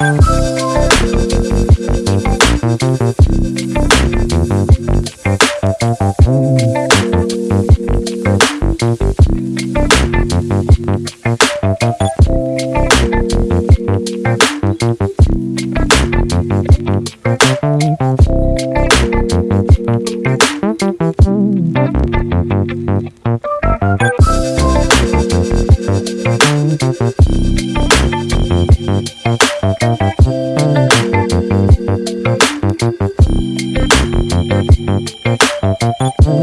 Música Thank